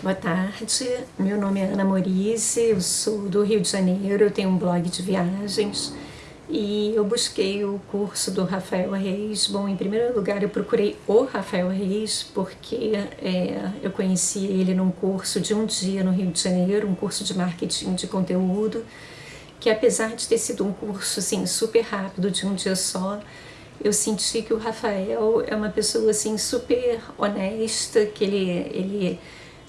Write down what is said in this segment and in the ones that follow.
Boa tarde, meu nome é Ana Morice, eu sou do Rio de Janeiro, eu tenho um blog de viagens e eu busquei o curso do Rafael Reis. Bom, em primeiro lugar eu procurei o Rafael Reis porque é, eu conheci ele num curso de um dia no Rio de Janeiro, um curso de marketing de conteúdo, que apesar de ter sido um curso assim, super rápido, de um dia só, eu senti que o Rafael é uma pessoa assim super honesta, que ele, ele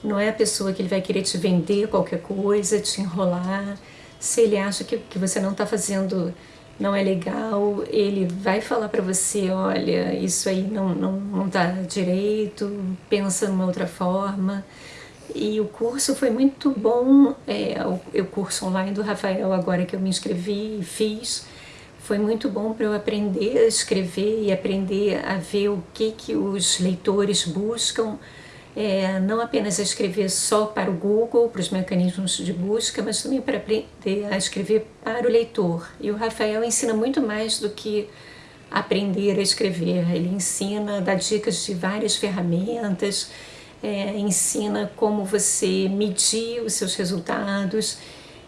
não é a pessoa que ele vai querer te vender qualquer coisa, te enrolar. Se ele acha que, que você não está fazendo, não é legal, ele vai falar para você, olha, isso aí não, não, não tá direito, pensa numa outra forma. E o curso foi muito bom, é, o, o curso online do Rafael, agora que eu me inscrevi e fiz, foi muito bom para eu aprender a escrever e aprender a ver o que, que os leitores buscam, é, não apenas a escrever só para o Google, para os mecanismos de busca, mas também para aprender a escrever para o leitor. E o Rafael ensina muito mais do que aprender a escrever, ele ensina, dá dicas de várias ferramentas, é, ensina como você medir os seus resultados,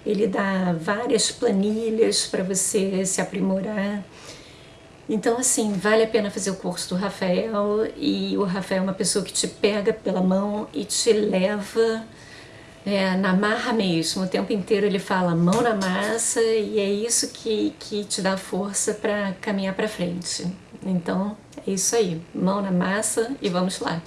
ele dá várias planilhas para você se aprimorar. Então, assim, vale a pena fazer o curso do Rafael e o Rafael é uma pessoa que te pega pela mão e te leva é, na marra mesmo. O tempo inteiro ele fala mão na massa e é isso que, que te dá força para caminhar para frente. Então, é isso aí. Mão na massa e vamos lá.